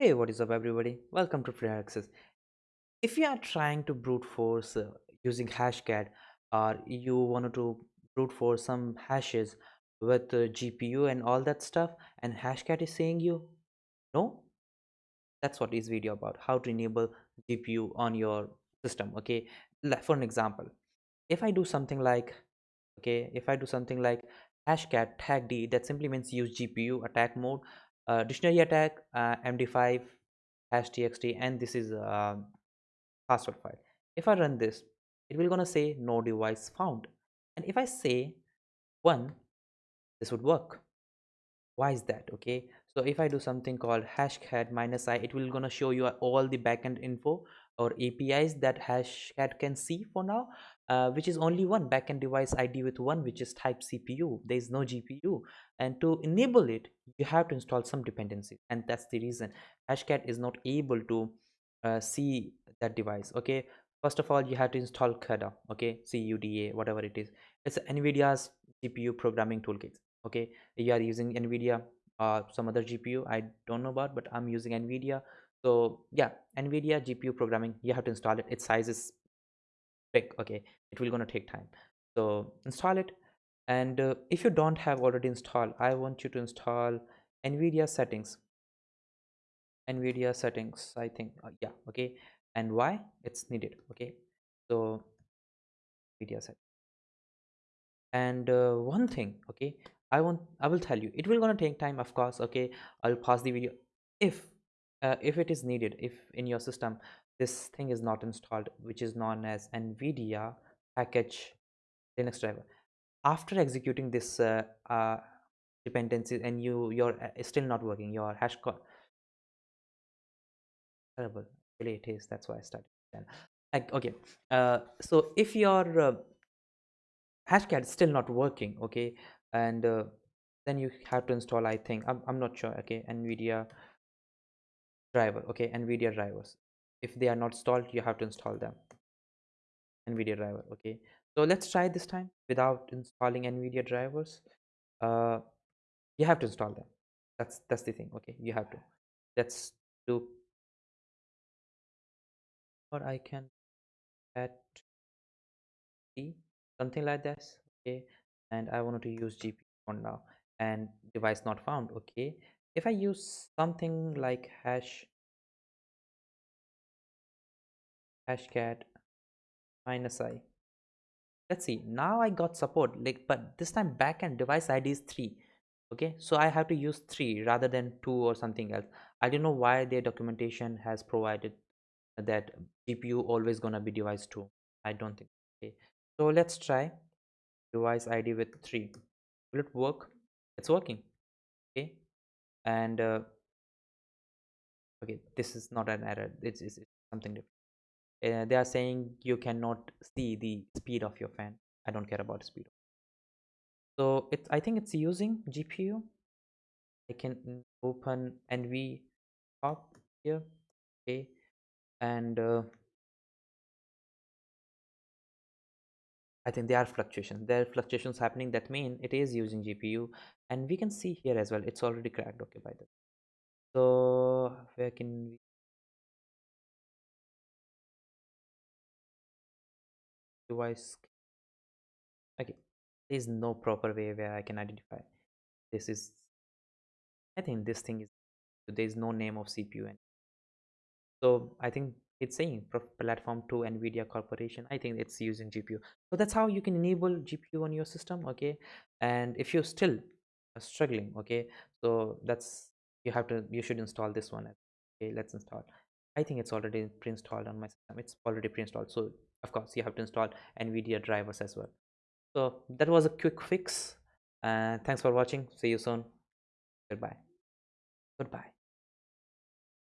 Hey, what is up, everybody? Welcome to Free Access. If you are trying to brute force uh, using Hashcat, or you wanted to brute force some hashes with uh, GPU and all that stuff, and Hashcat is saying you no, that's what this video about. How to enable GPU on your system. Okay, Like, for an example, if I do something like okay, if I do something like Hashcat tag D, that simply means use GPU attack mode, uh, dictionary attack, uh, MD5 hash txt and this is a password file. If i run this it will gonna say no device found. And if i say one this would work. Why is that? Okay. So if i do something called hashcat minus i it will gonna show you all the backend info or apis that hashcat can see for now uh, which is only one backend device id with one which is type cpu there is no gpu and to enable it you have to install some dependencies and that's the reason. Hashcat is not able to uh, see that device okay? First of all you have to install CUDA okay? CUDA whatever it is. It's NVIDIA's GPU programming toolkit okay? You are using NVIDIA or some other GPU I don't know about but I'm using NVIDIA so yeah NVIDIA GPU programming you have to install it. Its size is big okay? It will gonna take time. So install it. And uh, if you don't have already installed I want you to install NVIDIA settings. Nvidia settings i think uh, yeah okay? And why? It's needed okay? So nvidia set and uh, one thing okay? I want i will tell you it will gonna take time of course okay? I'll pause the video. If uh, if it is needed if in your system this thing is not installed which is known as nvidia package linux driver. After executing this uh, uh, dependency and you you're uh, still not working your hash code terrible really it is that's why i started then like okay uh so if your uh, hashcat is still not working okay and then you have to install i think I'm, I'm not sure okay nvidia driver okay nvidia drivers. If they are not installed you have to install them. Nvidia driver okay. So let's try this time without installing nvidia drivers. Uh you have to install them. That's that's the thing okay you have to. Let's do or i can add something like this okay and i wanted to use gpu for now. And device not found okay if i use something like hash hashcat minus i let's see now i got support like but this time backend device id is three okay? So i have to use three rather than two or something else. I don't know why their documentation has provided that gpu always gonna be device two. I don't think okay? So let's try device id with 3 will it work? It's working okay and uh, okay this is not an error it's, it's, it's something different. Uh, they are saying you cannot see the speed of your fan. I don't care about speed so it's i think it's using gpu i can open nv top here okay and uh, I think there are fluctuations. There are fluctuations happening that mean it is using GPU and we can see here as well. It's already cracked. Okay, by the way. So where can we device? Okay, there is no proper way where I can identify. This is, I think this thing is, there is no name of CPU. And so I think it's saying platform to nvidia corporation i think it's using gpu so that's how you can enable gpu on your system okay? And if you're still struggling okay? So that's you have to you should install this one okay? Let's install. I think it's already pre-installed on my system. It's already pre-installed. So of course you have to install nvidia drivers as well. So that was a quick fix. Uh, thanks for watching. See you soon. Goodbye. Goodbye